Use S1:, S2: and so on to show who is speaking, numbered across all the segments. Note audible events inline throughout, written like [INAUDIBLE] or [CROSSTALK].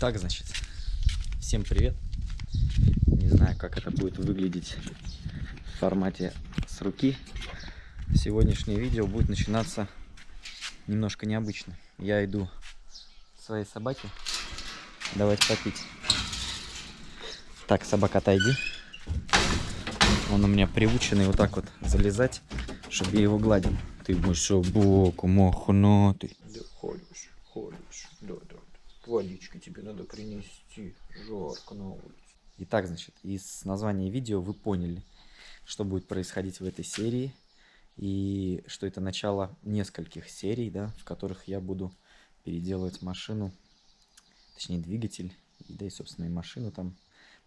S1: Так, значит, всем привет. Не знаю, как это будет выглядеть в формате с руки. Сегодняшнее видео будет начинаться немножко необычно. Я иду к своей собаке давать попить. Так, собака, отойди. Он у меня приученный вот так вот залезать, чтобы я его гладил. Ты будешь собаку мохнатый.
S2: Да ходишь, ходишь, да, да. Водички тебе надо принести, жарко на улице.
S1: Итак, значит, из названия видео вы поняли, что будет происходить в этой серии. И что это начало нескольких серий, да, в которых я буду переделывать машину, точнее двигатель, и, да и, собственно, и машину там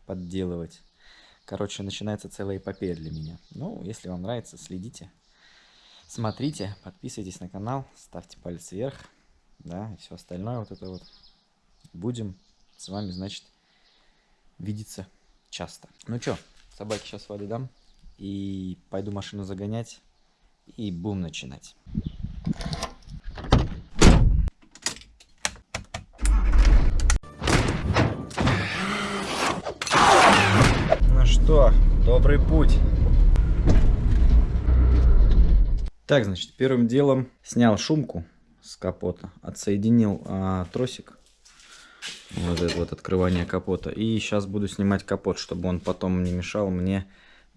S1: подделывать. Короче, начинается целая эпопея для меня. Ну, если вам нравится, следите, смотрите, подписывайтесь на канал, ставьте палец вверх, да, и все остальное вот это вот. Будем с вами, значит, видеться часто. Ну что, собаке сейчас воды дам, и пойду машину загонять, и будем начинать. Ну что, добрый путь. Так, значит, первым делом снял шумку с капота, отсоединил а, тросик, вот это вот открывание капота, и сейчас буду снимать капот, чтобы он потом не мешал мне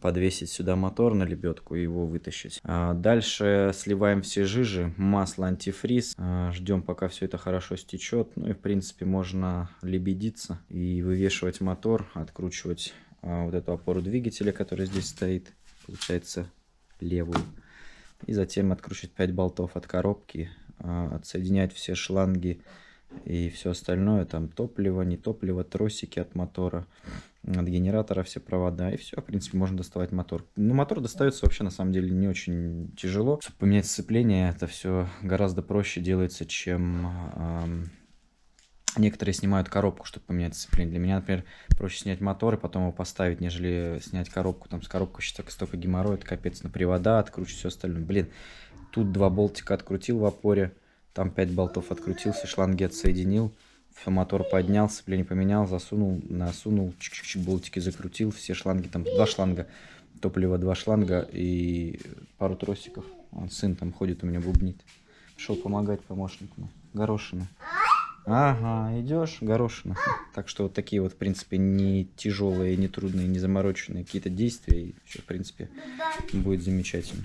S1: подвесить сюда мотор на лебедку и его вытащить. А дальше сливаем все жижи, масло, антифриз, а, ждем пока все это хорошо стечет, ну и в принципе можно лебедиться и вывешивать мотор, откручивать а, вот эту опору двигателя, которая здесь стоит, получается левую. И затем откручивать 5 болтов от коробки, а, отсоединять все шланги и все остальное, там топливо, не топливо, тросики от мотора, от генератора все провода, и все, в принципе, можно доставать мотор. Ну, мотор достается вообще, на самом деле, не очень тяжело. Чтобы поменять сцепление, это все гораздо проще делается, чем... Эм, некоторые снимают коробку, чтобы поменять сцепление. Для меня, например, проще снять мотор и потом его поставить, нежели снять коробку. Там с коробкой сейчас столько геморроя, это капец на привода, откручивать все остальное. Блин, тут два болтика открутил в опоре, там 5 болтов открутил, все шланги отсоединил, мотор поднял, сцепление поменял, засунул, насунул, чик-чик, болтики закрутил, все шланги, там два шланга, топливо два шланга и пару тросиков. Он сын там ходит, у меня бубнит. Пришел помогать помощнику. Горошина. Ага, идешь, горошина. Так что вот такие вот, в принципе, не тяжелые, не трудные, не замороченные какие-то действия. И все, в принципе, будет замечательно.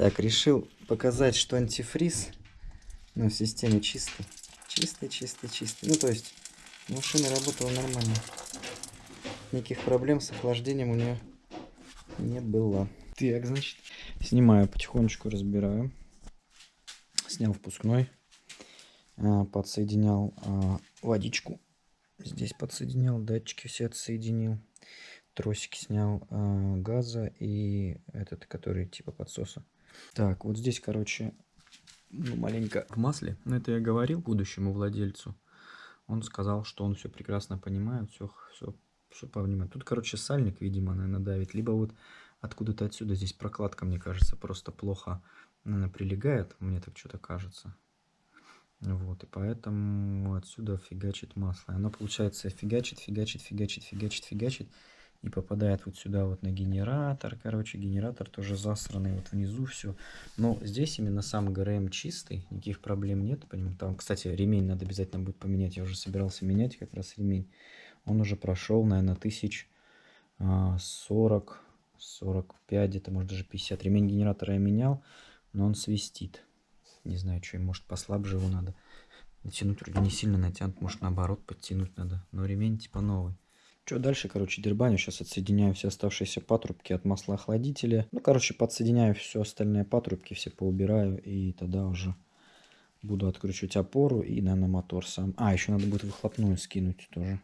S1: Так, решил показать, что антифриз ну, в системе чистый. Чистый, чистый, чистый. Ну, то есть, машина работала нормально. Никаких проблем с охлаждением у нее не было. Так, значит, снимаю потихонечку, разбираю. Снял впускной. А, подсоединял а, водичку. Здесь подсоединял, датчики все отсоединил. Тросики снял а, газа и этот, который типа подсоса. Так, вот здесь, короче, ну, маленько в масле. Но это я говорил будущему владельцу. Он сказал, что он все прекрасно понимает, все, все, все понимает. Тут, короче, сальник, видимо, наверное, давит. Либо вот откуда-то отсюда здесь прокладка, мне кажется, просто плохо, наверное, прилегает. Мне так что-то кажется. Вот, и поэтому отсюда фигачит масло. Оно, получается, фигачит, фигачит, фигачит, фигачит, фигачит. И попадает вот сюда вот на генератор. Короче, генератор тоже засранный вот внизу все. Но здесь именно сам ГРМ чистый, никаких проблем нет. Там, кстати, ремень надо обязательно будет поменять. Я уже собирался менять как раз ремень. Он уже прошел, наверное, тысяч 40, 45, где-то, может, даже 50. Ремень генератора я менял, но он свистит. Не знаю, что, может послабже его надо. Натянуть вроде не сильно натянут, может наоборот подтянуть надо. Но ремень типа новый. Что дальше, короче, дербаню. Сейчас отсоединяю все оставшиеся патрубки от масла охладителя. Ну, короче, подсоединяю все остальные патрубки, все поубираю. И тогда уже буду откручивать опору и, наверное, мотор сам. А, еще надо будет выхлопную скинуть тоже.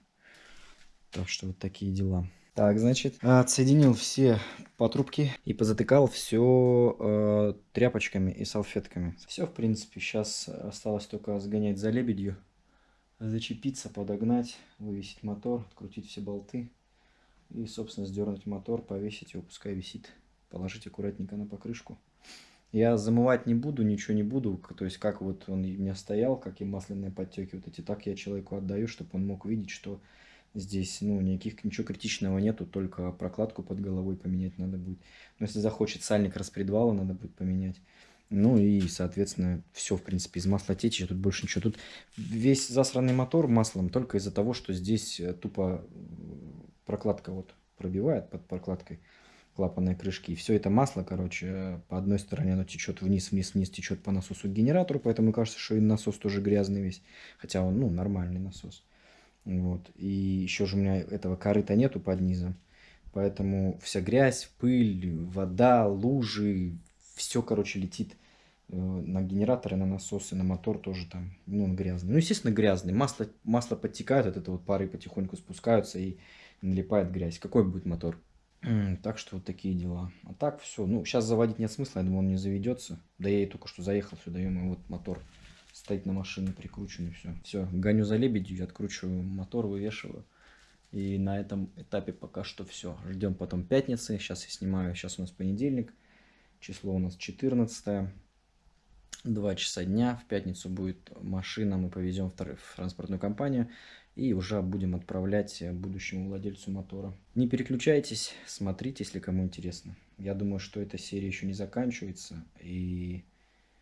S1: Так что вот такие дела. Так, значит, отсоединил все патрубки и позатыкал все э, тряпочками и салфетками. Все, в принципе, сейчас осталось только сгонять за лебедью, зачепиться, подогнать, вывесить мотор, открутить все болты и, собственно, сдернуть мотор, повесить его, пускай висит, положить аккуратненько на покрышку. Я замывать не буду, ничего не буду. То есть, как вот он у меня стоял, как и масляные подтеки вот эти, так я человеку отдаю, чтобы он мог видеть, что здесь, ну, никаких, ничего критичного нету, только прокладку под головой поменять надо будет. Но если захочет сальник распредвала, надо будет поменять. Ну и, соответственно, все, в принципе, из масла течет, тут больше ничего. Тут весь засранный мотор маслом только из-за того, что здесь э, тупо прокладка вот пробивает под прокладкой клапанной крышки. И все это масло, короче, по одной стороне оно течет вниз, вниз, вниз, течет по насосу к генератору, поэтому кажется, что и насос тоже грязный весь. Хотя он, ну, нормальный насос. Вот. И еще же у меня этого корыта нету под низом. Поэтому вся грязь, пыль, вода, лужи, все, короче, летит э, на генераторы, на насосы, на мотор тоже там, ну, он грязный. Ну, естественно, грязный. Масло, масло подтекает, от этого пары потихоньку спускаются и налипает грязь. Какой будет мотор? Так что вот такие дела. А так все. Ну, сейчас заводить нет смысла, я думаю, он не заведется. Да я и только что заехал сюда, и вот мотор стоит на машине прикрученный, все. Все, гоню за лебедью, откручиваю мотор, вывешиваю. И на этом этапе пока что все. Ждем потом пятницы. Сейчас я снимаю, сейчас у нас понедельник. Число у нас 14 2 часа дня. В пятницу будет машина, мы повезем в транспортную компанию и уже будем отправлять будущему владельцу мотора. Не переключайтесь, смотрите, если кому интересно. Я думаю, что эта серия еще не заканчивается. И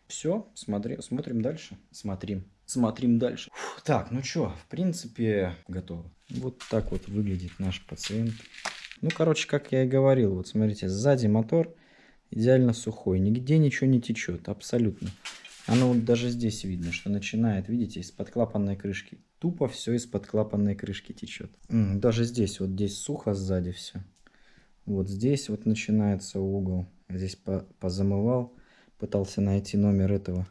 S1: все, смотри, смотрим дальше. Смотрим. Смотрим дальше. Фух, так, ну что, в принципе, готово. Вот так вот выглядит наш пациент. Ну, короче, как я и говорил, вот смотрите, сзади мотор идеально сухой, нигде ничего не течет, абсолютно. Оно вот даже здесь видно, что начинает, видите, из-под клапанной крышки. Тупо все из-под клапанной крышки течет. Даже здесь, вот здесь сухо сзади все. Вот здесь вот начинается угол. Здесь по позамывал, пытался найти номер этого,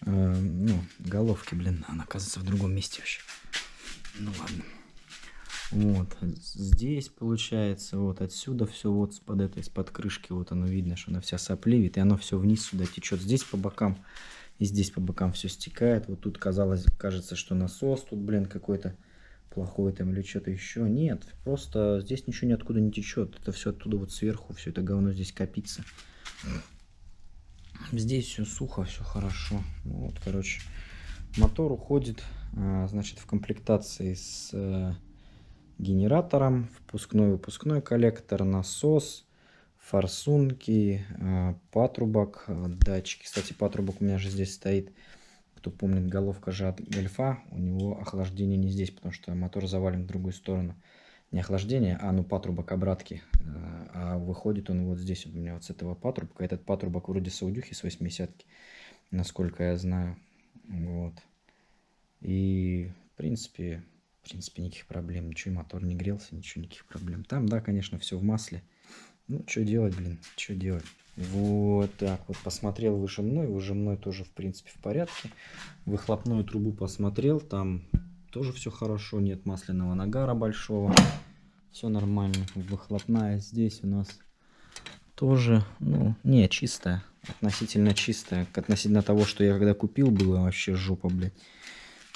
S1: э, ну, головки, блин, она оказывается в другом месте вообще. Ну ладно. Вот, здесь получается, вот отсюда все вот под этой, из-под крышки, вот оно видно, что она вся сопливит, и оно все вниз сюда течет. Здесь по бокам, и здесь по бокам все стекает. Вот тут казалось, кажется, что насос тут, блин, какой-то плохой там или что-то еще. Нет, просто здесь ничего ниоткуда не течет. Это все оттуда вот сверху, все это говно здесь копится. Здесь все сухо, все хорошо. Вот, короче, мотор уходит, а, значит, в комплектации с э, генератором, впускной-выпускной коллектор, насос, форсунки, э, патрубок, э, датчики. Кстати, патрубок у меня же здесь стоит. Кто помнит, головка же от гольфа, у него охлаждение не здесь, потому что мотор завален в другую сторону. Не охлаждение, а ну патрубок обратки. Э, а выходит он вот здесь у меня вот с этого патрубка. Этот патрубок вроде саудюхи с 80-ки, насколько я знаю. Вот. И, в принципе, в принципе, никаких проблем. Ничего, мотор не грелся, ничего, никаких проблем. Там, да, конечно, все в масле. Ну, что делать, блин, что делать? Вот так вот посмотрел выжимной. Выжимной тоже, в принципе, в порядке. Выхлопную трубу посмотрел. Там тоже все хорошо. Нет масляного нагара большого. Все нормально. Выхлопная здесь у нас тоже, ну, не, чистая. Относительно чистая. Относительно того, что я когда купил, было вообще жопа, блядь.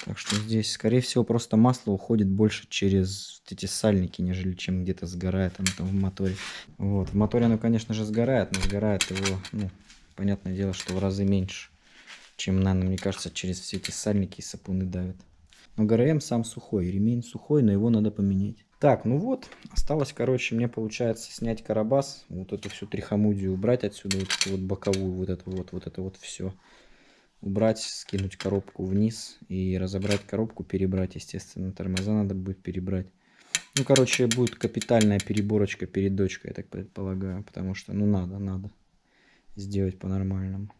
S1: Так что здесь, скорее всего, просто масло уходит больше через эти сальники, нежели чем где-то сгорает оно там в моторе. Вот, в моторе оно, конечно же, сгорает, но сгорает его, ну, понятное дело, что в разы меньше, чем на, мне кажется, через все эти сальники и сапуны давят. Но ГРМ сам сухой, ремень сухой, но его надо поменять. Так, ну вот, осталось, короче, мне получается снять карабас, вот эту всю трихомудию убрать отсюда, вот вот боковую, вот это вот, вот это вот все убрать, скинуть коробку вниз и разобрать коробку, перебрать, естественно, тормоза надо будет перебрать. Ну, короче, будет капитальная переборочка перед дочкой, я так предполагаю, потому что, ну, надо, надо сделать по-нормальному.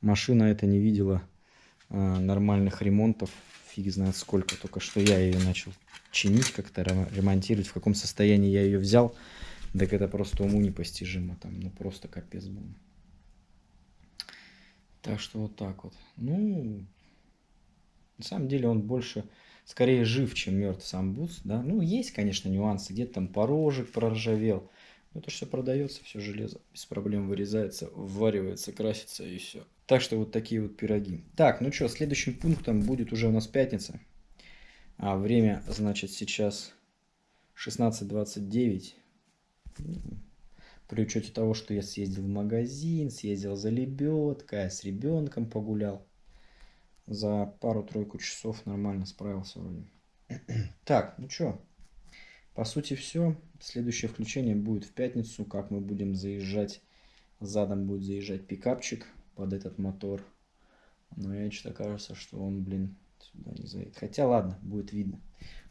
S1: Машина это не видела а, нормальных ремонтов, фиг знает сколько, только что я ее начал чинить как-то, ремонтировать, в каком состоянии я ее взял, так это просто уму непостижимо, там, ну, просто капец был. Так что вот так вот. Ну, на самом деле он больше, скорее жив, чем мертв сам бус, да. Ну, есть, конечно, нюансы, где-то там порожек проржавел. Но это все продается, все железо без проблем вырезается, вваривается, красится и все. Так что вот такие вот пироги. Так, ну что, следующим пунктом будет уже у нас пятница. А время, значит, сейчас 16.29. При учете того, что я съездил в магазин, съездил за лебедкой, с ребенком погулял. За пару-тройку часов нормально справился вроде. [CLEARS THROAT] Так, ну что, по сути все. Следующее включение будет в пятницу, как мы будем заезжать. Задом будет заезжать пикапчик под этот мотор. Но мне что-то кажется, что он, блин, сюда не заедет. Хотя ладно, будет видно.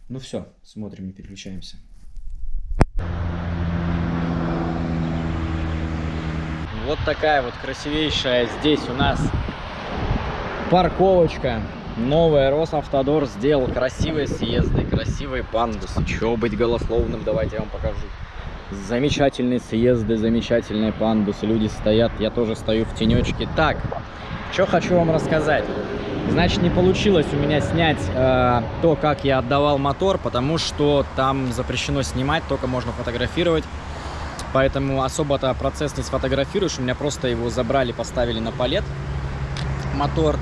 S1: Ну все, смотрим, не переключаемся. Вот такая вот красивейшая здесь у нас парковочка. Новая Росавтодор сделал красивые съезды, красивые пандусы. Чего быть голословным, давайте я вам покажу. Замечательные съезды, замечательные пандусы. Люди стоят, я тоже стою в тенечке. Так, что хочу вам рассказать. Значит, не получилось у меня снять э, то, как я отдавал мотор, потому что там запрещено снимать, только можно фотографировать. Поэтому особо-то процесс не сфотографируешь. У меня просто его забрали, поставили на палет мотор.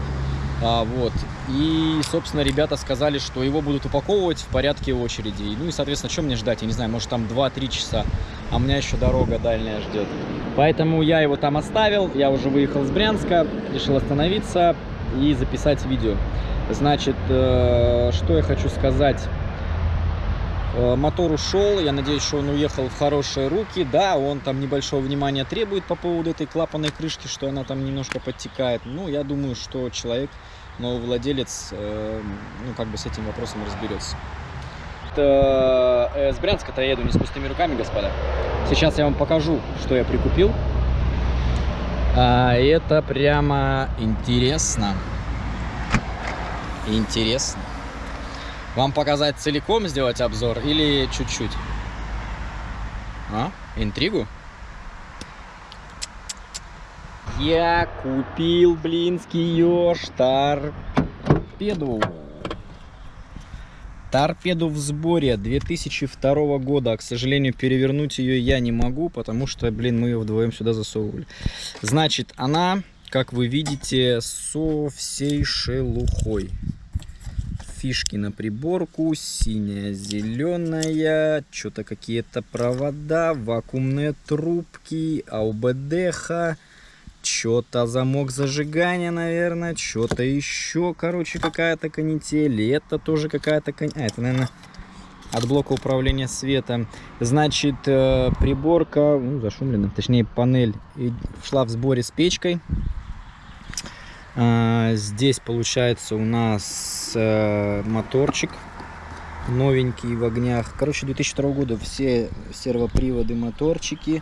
S1: А, вот. И, собственно, ребята сказали, что его будут упаковывать в порядке очереди. Ну и, соответственно, что мне ждать? Я не знаю, может там 2-3 часа, а у меня еще дорога дальняя ждет. Поэтому я его там оставил, я уже выехал с Брянска, решил остановиться и записать видео. Значит, э, что я хочу сказать. Э, мотор ушел, я надеюсь, что он уехал в хорошие руки. Да, он там небольшого внимания требует по поводу этой клапанной крышки, что она там немножко подтекает. Ну, я думаю, что человек, новый владелец, э, ну, как бы с этим вопросом разберется. Э, с Брянска-то я еду не с пустыми руками, господа. Сейчас я вам покажу, что я прикупил. А, это прямо интересно. Интересно. Вам показать целиком, сделать обзор или чуть-чуть? А? Интригу? Я купил блинский еж торпеду. Торпеду в сборе 2002 года. К сожалению, перевернуть ее я не могу, потому что, блин, мы ее вдвоем сюда засовывали. Значит, она, как вы видите, со всей шелухой фишки на приборку, синяя, зеленая, что-то какие-то провода, вакуумные трубки, АУБДХ, что-то замок зажигания, наверное, что-то еще, короче, какая-то канитель, это тоже какая-то канитель, а, это, наверное, от блока управления светом. Значит, э, приборка, ну, зашумлена, точнее, панель шла в сборе с печкой. А, здесь получается у нас э, моторчик новенький в огнях. Короче, 2002 года все сервоприводы, моторчики.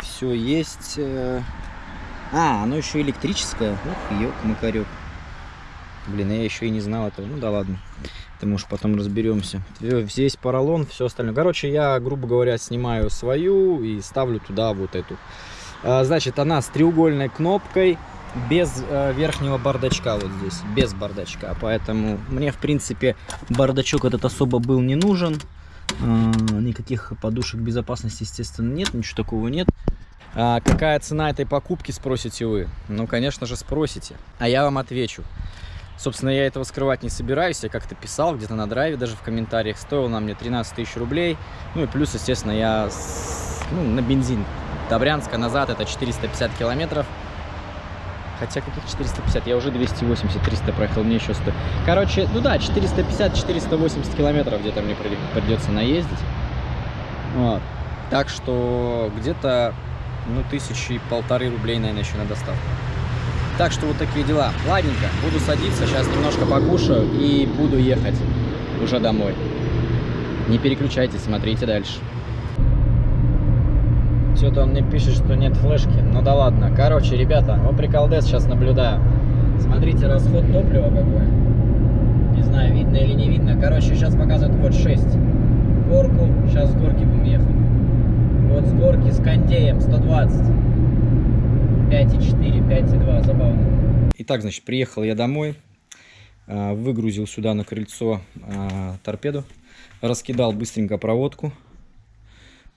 S1: Все есть. Э. А, оно еще электрическое. Ух, ёк, макарек. Блин, я еще и не знал этого. Ну да ладно. Это уж потом разберемся. Здесь поролон, все остальное. Короче, я, грубо говоря, снимаю свою и ставлю туда вот эту. А, значит, она с треугольной кнопкой без э, верхнего бардачка вот здесь, без бардачка. Поэтому мне, в принципе, бардачок этот особо был не нужен. Э, никаких подушек безопасности, естественно, нет, ничего такого нет. А какая цена этой покупки, спросите вы? Ну, конечно же, спросите. А я вам отвечу. Собственно, я этого скрывать не собираюсь. Я как-то писал где-то на драйве, даже в комментариях. Стоил на мне 13 тысяч рублей. Ну и плюс, естественно, я с, ну, на бензин до Брянска назад это 450 километров. Хотя каких 450? Я уже 280-300 проехал, мне еще 100. Короче, ну да, 450-480 километров где-то мне придется наездить. Вот. Так что где-то, ну, тысячи полторы рублей, наверное, еще на доставку. Так что вот такие дела. Ладненько, буду садиться, сейчас немножко покушаю и буду ехать уже домой. Не переключайтесь, смотрите дальше. Что-то он мне пишет, что нет флешки. Ну да ладно. Короче, ребята, вот приколдес сейчас наблюдаю. Смотрите, расход топлива какой. Не знаю, видно или не видно. Короче, сейчас показывает вот 6. В горку. Сейчас с горки будем ехать. Вот с горки с кондеем 120. 5,4, 5,2. Забавно. Итак, значит, приехал я домой. А, выгрузил сюда на крыльцо а, торпеду. Раскидал быстренько проводку.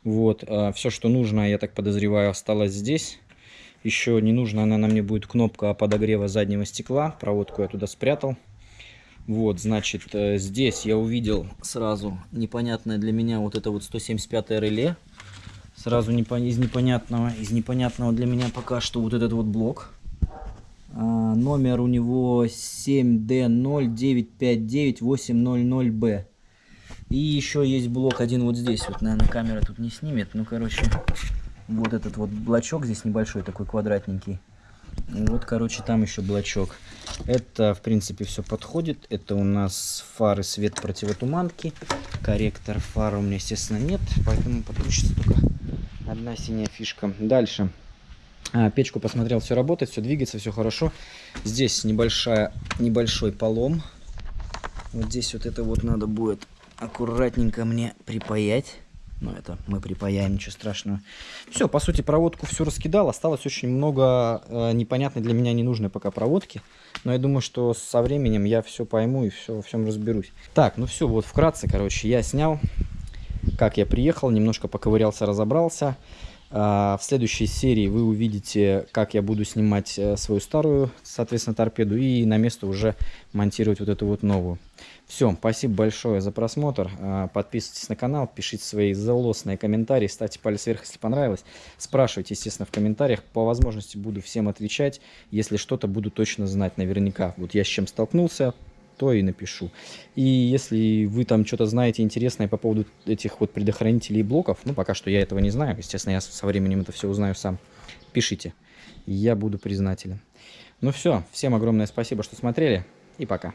S1: Вот, а все, что нужно, я так подозреваю, осталось здесь. Еще не нужно, она нам не будет кнопка подогрева заднего стекла. Проводку я туда спрятал. Вот, значит, э, здесь я увидел сразу непонятное для меня вот это вот 175 реле Сразу из непонятного, из непонятного для меня пока что вот этот вот блок. А, номер у него 7D09598000B. И еще есть блок один вот здесь. Вот, наверное, камера тут не снимет. Ну, короче, вот этот вот блочок здесь небольшой, такой квадратненький. Вот, короче, там еще блочок. Это, в принципе, все подходит. Это у нас фары свет противотуманки. Корректор фар у меня, естественно, нет. Поэтому подключится только одна синяя фишка. Дальше. А, печку посмотрел, все работает, все двигается, все хорошо. Здесь небольшая, небольшой полом. Вот здесь вот это вот надо будет аккуратненько мне припаять. Ну, это мы припаяем, ничего страшного. Все, по сути, проводку все раскидал. Осталось очень много э, непонятной для меня ненужной пока проводки. Но я думаю, что со временем я все пойму и все во всем разберусь. Так, ну все, вот вкратце, короче, я снял, как я приехал, немножко поковырялся, разобрался. А, В следующей серии вы увидите, как я буду снимать э, свою старую, соответственно, торпеду и на место уже монтировать вот эту вот новую. Все, спасибо большое за просмотр. А, Подписывайтесь на канал, пишите свои злостные комментарии, ставьте палец вверх, если понравилось. Спрашивайте, естественно, в комментариях. По возможности буду всем отвечать. Если что-то буду точно знать наверняка. Вот я с чем столкнулся, то и напишу. И если вы там что-то знаете интересное по поводу этих вот предохранителей блоков, ну, пока что я этого не знаю, естественно, я со временем это все узнаю сам, пишите. Я буду признателен. Ну все, всем огромное спасибо, что смотрели, и пока.